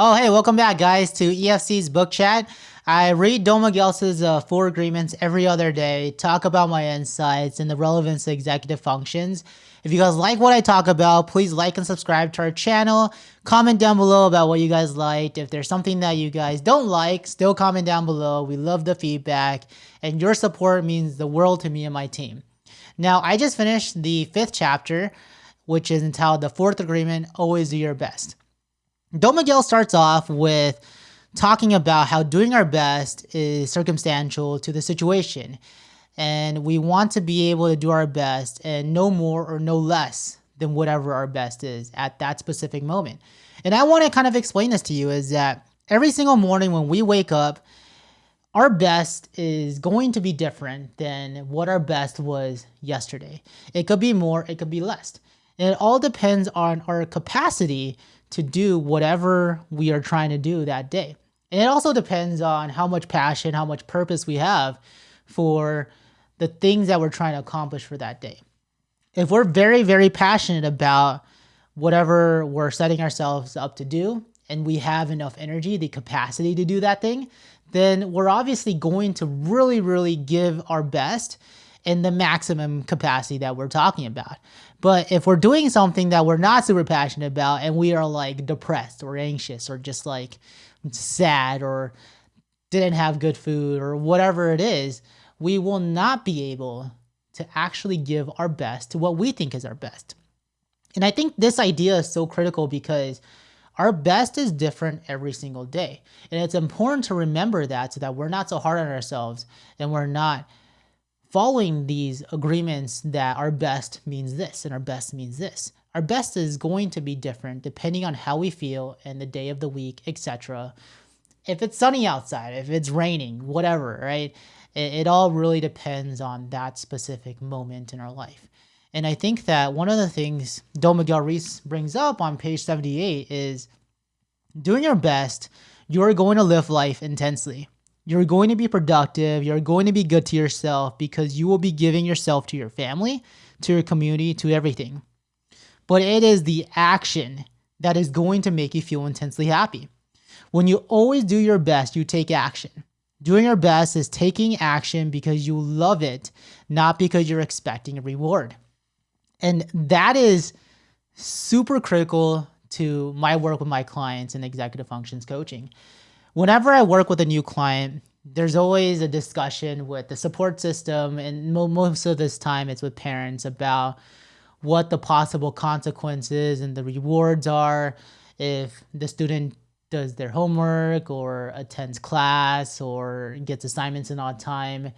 Oh, hey, welcome back, guys, to EFC's book chat. I read Don Miguel's uh, Four Agreements every other day, talk about my insights and the relevance to executive functions. If you guys like what I talk about, please like and subscribe to our channel. Comment down below about what you guys liked. If there's something that you guys don't like, still comment down below. We love the feedback, and your support means the world to me and my team. Now, I just finished the fifth chapter, which is entitled The Fourth Agreement Always Do Your Best. Don Miguel starts off with talking about how doing our best is circumstantial to the situation. And we want to be able to do our best and no more or no less than whatever our best is at that specific moment. And I want to kind of explain this to you is that every single morning when we wake up, our best is going to be different than what our best was yesterday. It could be more, it could be less. And it all depends on our capacity to do whatever we are trying to do that day. And it also depends on how much passion, how much purpose we have for the things that we're trying to accomplish for that day. If we're very, very passionate about whatever we're setting ourselves up to do, and we have enough energy, the capacity to do that thing, then we're obviously going to really, really give our best in the maximum capacity that we're talking about. But if we're doing something that we're not super passionate about and we are like depressed or anxious or just like sad or didn't have good food or whatever it is, we will not be able to actually give our best to what we think is our best. And I think this idea is so critical because our best is different every single day. And it's important to remember that so that we're not so hard on ourselves and we're not following these agreements that our best means this and our best means this. Our best is going to be different depending on how we feel and the day of the week, etc. If it's sunny outside, if it's raining, whatever, right? It, it all really depends on that specific moment in our life. And I think that one of the things Don Miguel Ruiz brings up on page 78 is doing your best, you're going to live life intensely. You're going to be productive. You're going to be good to yourself because you will be giving yourself to your family, to your community, to everything. But it is the action that is going to make you feel intensely happy. When you always do your best, you take action. Doing your best is taking action because you love it, not because you're expecting a reward. And that is super critical to my work with my clients in executive functions coaching whenever I work with a new client, there's always a discussion with the support system, and mo most of this time it's with parents about what the possible consequences and the rewards are if the student does their homework or attends class or gets assignments in on time.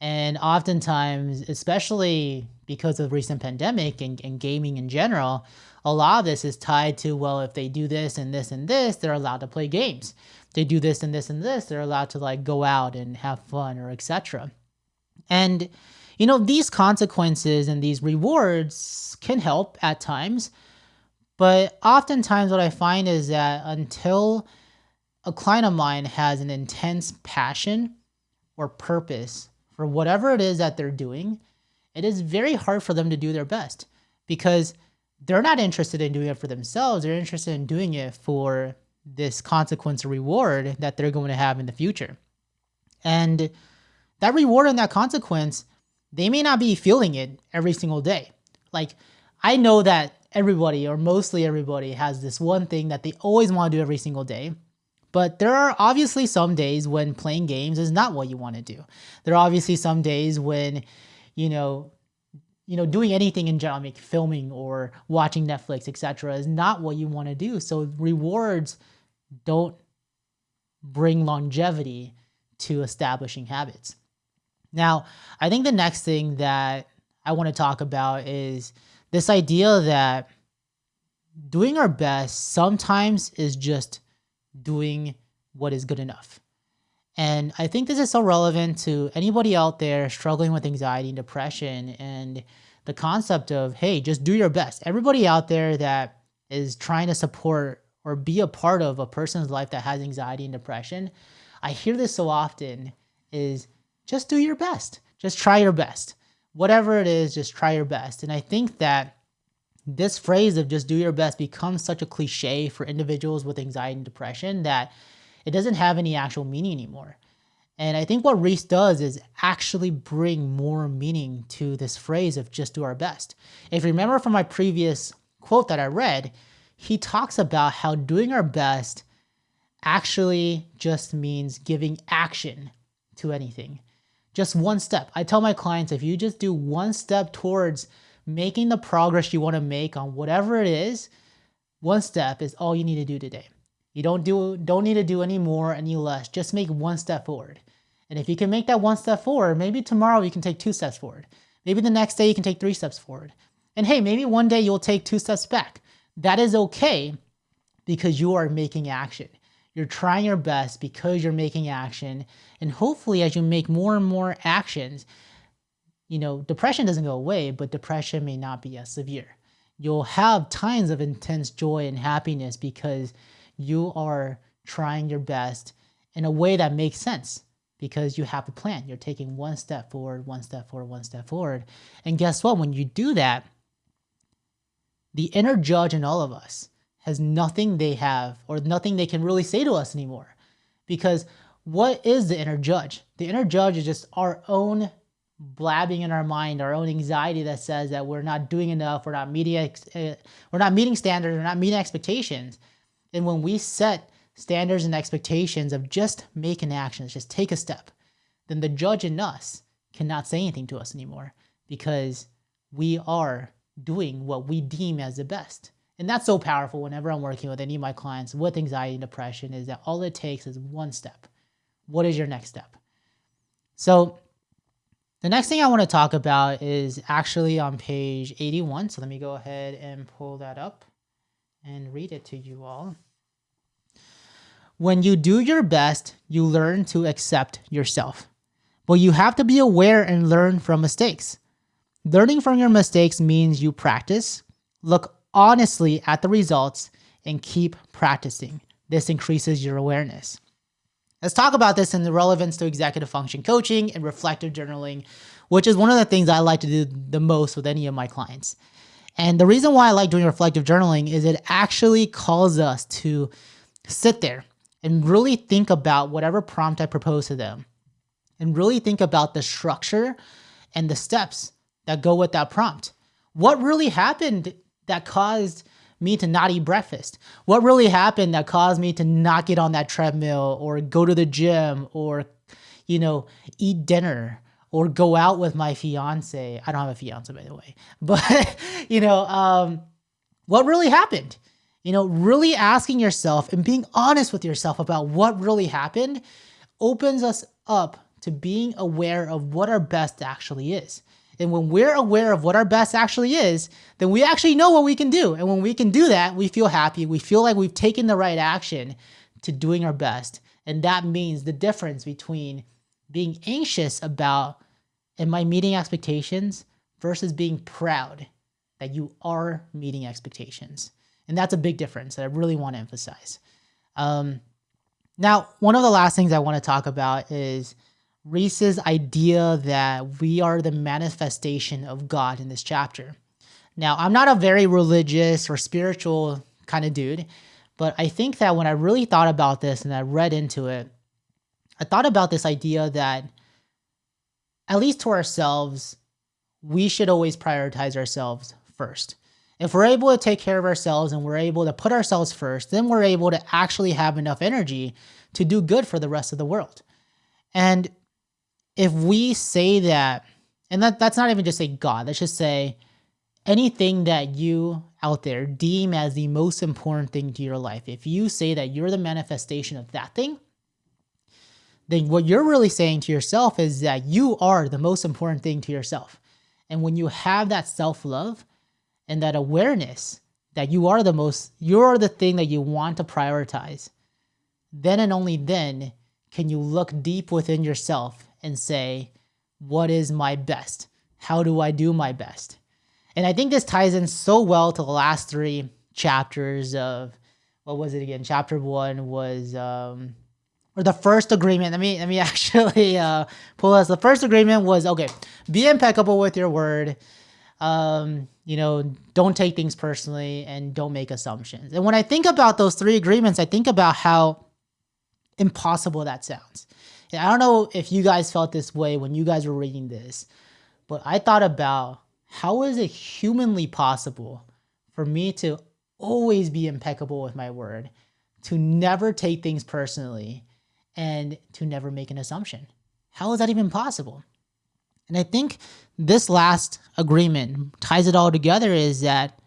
And oftentimes, especially because of recent pandemic and, and gaming in general, a lot of this is tied to, well, if they do this and this and this, they're allowed to play games. They do this and this and this, they're allowed to like go out and have fun or etc. And you know, these consequences and these rewards can help at times, but oftentimes what I find is that until a client of mine has an intense passion or purpose for whatever it is that they're doing, it is very hard for them to do their best because they're not interested in doing it for themselves. They're interested in doing it for this consequence or reward that they're going to have in the future. And that reward and that consequence, they may not be feeling it every single day. Like, I know that everybody or mostly everybody has this one thing that they always want to do every single day. But there are obviously some days when playing games is not what you want to do. There are obviously some days when, you know, you know, doing anything in general, like filming or watching Netflix, etc., is not what you want to do. So rewards don't bring longevity to establishing habits. Now, I think the next thing that I want to talk about is this idea that doing our best sometimes is just doing what is good enough. And I think this is so relevant to anybody out there struggling with anxiety and depression and the concept of, hey, just do your best. Everybody out there that is trying to support or be a part of a person's life that has anxiety and depression, I hear this so often is just do your best. Just try your best. Whatever it is, just try your best. And I think that this phrase of just do your best becomes such a cliche for individuals with anxiety and depression that it doesn't have any actual meaning anymore. And I think what Ruiz does is actually bring more meaning to this phrase of just do our best. If you remember from my previous quote that I read, he talks about how doing our best actually just means giving action to anything. Just one step. I tell my clients if you just do one step towards making the progress you want to make on whatever it is, one step is all you need to do today. You don't do don't need to do any more, any less. Just make one step forward. And if you can make that one step forward, maybe tomorrow you can take two steps forward. Maybe the next day you can take three steps forward. And hey, maybe one day you'll take two steps back. That is okay because you are making action. You're trying your best because you're making action. And hopefully as you make more and more actions, you know, depression doesn't go away, but depression may not be as severe. You'll have times of intense joy and happiness because you are trying your best in a way that makes sense because you have a plan. You're taking one step forward, one step forward, one step forward. And guess what? When you do that, the inner judge in all of us has nothing they have or nothing they can really say to us anymore. Because what is the inner judge? The inner judge is just our own blabbing in our mind, our own anxiety that says that we're not doing enough, we're not meeting, uh, we're not meeting standards, we're not meeting expectations. And when we set standards and expectations of just make an action, just take a step, then the judge in us cannot say anything to us anymore because we are doing what we deem as the best. And that's so powerful whenever I'm working with any of my clients with anxiety and depression is that all it takes is one step. What is your next step? So the next thing I want to talk about is actually on page 81. So let me go ahead and pull that up and read it to you all. When you do your best, you learn to accept yourself. But you have to be aware and learn from mistakes. Learning from your mistakes means you practice, look honestly at the results, and keep practicing. This increases your awareness. Let's talk about this in the relevance to executive function coaching and reflective journaling, which is one of the things I like to do the most with any of my clients. And the reason why I like doing reflective journaling is it actually calls us to sit there and really think about whatever prompt I propose to them and really think about the structure and the steps that go with that prompt. What really happened that caused me to not eat breakfast? What really happened that caused me to not get on that treadmill or go to the gym or, you know, eat dinner or go out with my fiance? I don't have a fiance, by the way, but, you know, um, what really happened? You know, really asking yourself and being honest with yourself about what really happened opens us up to being aware of what our best actually is. And when we're aware of what our best actually is, then we actually know what we can do. And when we can do that, we feel happy. We feel like we've taken the right action to doing our best. And that means the difference between being anxious about, am I meeting expectations versus being proud that you are meeting expectations. And that's a big difference that I really want to emphasize. Um, now, one of the last things I want to talk about is Ruiz's idea that we are the manifestation of God in this chapter. Now, I'm not a very religious or spiritual kind of dude, but I think that when I really thought about this and I read into it, I thought about this idea that, at least to ourselves, we should always prioritize ourselves first. If we're able to take care of ourselves and we're able to put ourselves first, then we're able to actually have enough energy to do good for the rest of the world. And if we say that, and that, that's not even just say God, let's just say anything that you out there deem as the most important thing to your life, if you say that you're the manifestation of that thing, then what you're really saying to yourself is that you are the most important thing to yourself. And when you have that self-love and that awareness that you are the most, you're the thing that you want to prioritize, then and only then can you look deep within yourself and say, what is my best? How do I do my best? And I think this ties in so well to the last three chapters of, what was it again? Chapter one was, um, or the first agreement. Let me, let me actually uh, pull us. The first agreement was, okay, be impeccable with your word. um, you know, don't take things personally and don't make assumptions. And when I think about those three agreements, I think about how impossible that sounds. And I don't know if you guys felt this way when you guys were reading this, but I thought about how is it humanly possible for me to always be impeccable with my word, to never take things personally, and to never make an assumption? How is that even possible? And I think this last agreement ties it all together is that,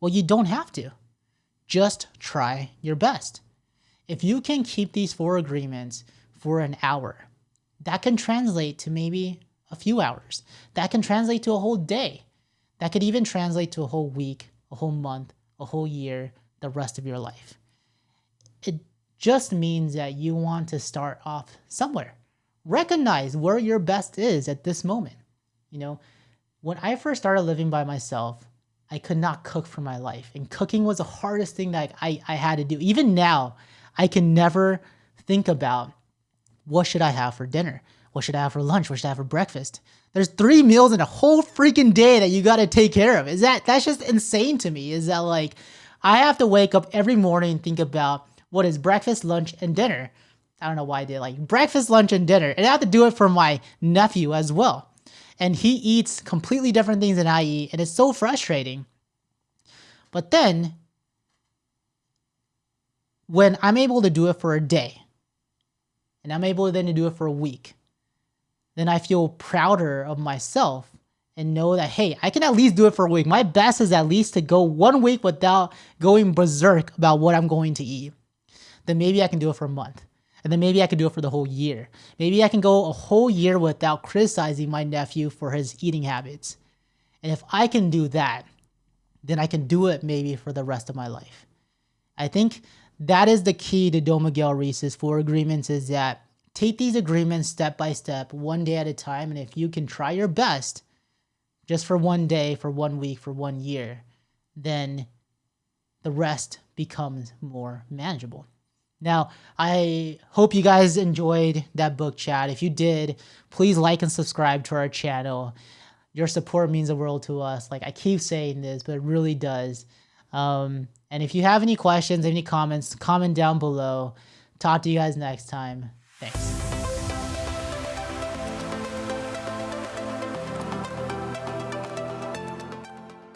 well, you don't have to. Just try your best. If you can keep these four agreements for an hour, that can translate to maybe a few hours. That can translate to a whole day. That could even translate to a whole week, a whole month, a whole year, the rest of your life. It just means that you want to start off somewhere recognize where your best is at this moment. You know, when I first started living by myself, I could not cook for my life. And cooking was the hardest thing that I, I had to do. Even now, I can never think about what should I have for dinner? What should I have for lunch? What should I have for breakfast? There's three meals in a whole freaking day that you got to take care of. Is that, that's just insane to me. Is that like, I have to wake up every morning and think about what is breakfast, lunch, and dinner. I don't know why I did like breakfast, lunch, and dinner. And I have to do it for my nephew as well. And he eats completely different things than I eat. And it's so frustrating. But then when I'm able to do it for a day and I'm able then to do it for a week, then I feel prouder of myself and know that, hey, I can at least do it for a week. My best is at least to go one week without going berserk about what I'm going to eat. Then maybe I can do it for a month. And then maybe I can do it for the whole year. Maybe I can go a whole year without criticizing my nephew for his eating habits. And if I can do that, then I can do it maybe for the rest of my life. I think that is the key to Don Miguel Ruiz's four agreements is that take these agreements step by step, one day at a time. And if you can try your best just for one day, for one week, for one year, then the rest becomes more manageable. Now, I hope you guys enjoyed that book chat. If you did, please like and subscribe to our channel. Your support means the world to us. Like I keep saying this, but it really does. Um, and if you have any questions, any comments, comment down below. Talk to you guys next time. Thanks.